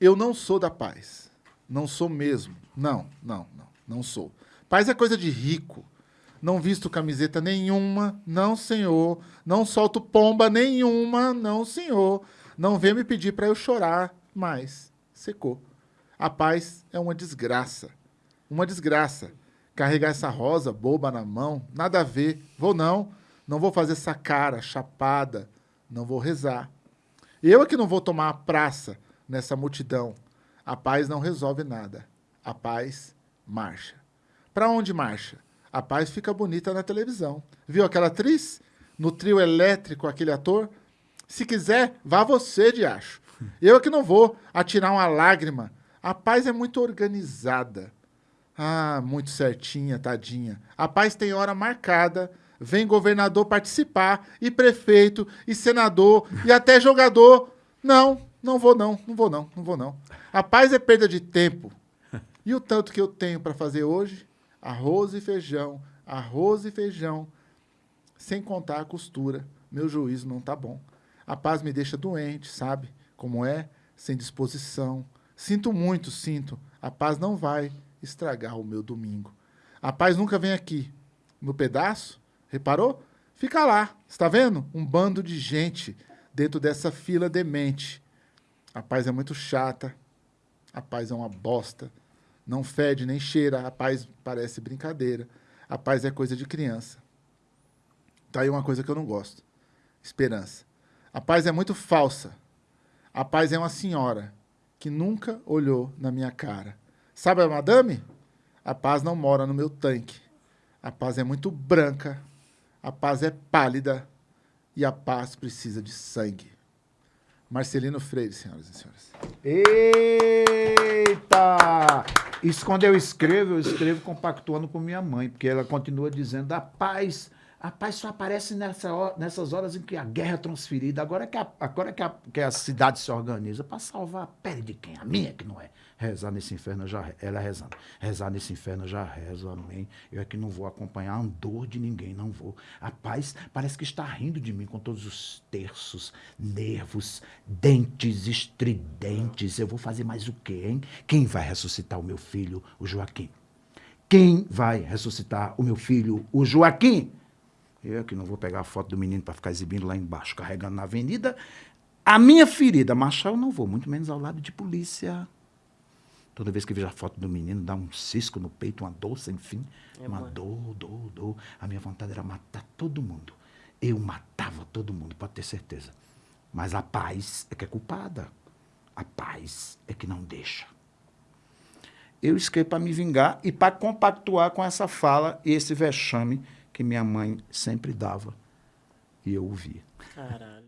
Eu não sou da paz. Não sou mesmo. Não, não, não. Não sou. Paz é coisa de rico. Não visto camiseta nenhuma. Não, senhor. Não solto pomba nenhuma. Não, senhor. Não vem me pedir para eu chorar mais. Secou. A paz é uma desgraça. Uma desgraça. Carregar essa rosa boba na mão, nada a ver. Vou não. Não vou fazer essa cara chapada. Não vou rezar. Eu é que não vou tomar a praça nessa multidão. A paz não resolve nada. A paz marcha. Para onde marcha? A paz fica bonita na televisão. Viu aquela atriz? No trio elétrico, aquele ator? Se quiser, vá você, de acho. Eu é que não vou atirar uma lágrima. A paz é muito organizada. Ah, muito certinha, tadinha. A paz tem hora marcada. Vem governador participar, e prefeito, e senador, e até jogador. Não, não vou não, não vou não, não vou não. A paz é perda de tempo. E o tanto que eu tenho para fazer hoje? Arroz e feijão, arroz e feijão. Sem contar a costura. Meu juízo não tá bom. A paz me deixa doente, sabe? Como é? Sem disposição. Sinto muito, sinto. A paz não vai estragar o meu domingo. A paz nunca vem aqui. No pedaço? Reparou? Fica lá. Está vendo? Um bando de gente dentro dessa fila demente. A paz é muito chata. A paz é uma bosta. Não fede nem cheira. A paz parece brincadeira. A paz é coisa de criança. Tá aí uma coisa que eu não gosto. Esperança. A paz é muito falsa. A paz é uma senhora que nunca olhou na minha cara. Sabe a madame? A paz não mora no meu tanque. A paz é muito branca. A paz é pálida. E a paz precisa de sangue. Marcelino Freire, senhoras e senhores. Eita! Isso quando eu escrevo, eu escrevo compactuando com minha mãe, porque ela continua dizendo a paz a paz só aparece nessa hora, nessas horas em que a guerra é transferida. Agora que a, agora que a, que a cidade se organiza para salvar a pele de quem? A minha que não é. Rezar nesse inferno já ela rezando. Rezar nesse inferno já rezo, amém. Eu é que não vou acompanhar a dor de ninguém, não vou. A paz parece que está rindo de mim com todos os terços, nervos, dentes estridentes. Eu vou fazer mais o quê, hein? Quem vai ressuscitar o meu filho, o Joaquim? Quem vai ressuscitar o meu filho, o Joaquim? Eu que não vou pegar a foto do menino para ficar exibindo lá embaixo, carregando na avenida. A minha ferida, marchar eu não vou, muito menos ao lado de polícia. Toda vez que vejo a foto do menino, dá um cisco no peito, uma dor sem fim. É uma dor, dor, dor. A minha vontade era matar todo mundo. Eu matava todo mundo, pode ter certeza. Mas a paz é que é culpada. A paz é que não deixa. Eu escrevi para me vingar e para compactuar com essa fala e esse vexame que minha mãe sempre dava. E eu ouvia. Caralho.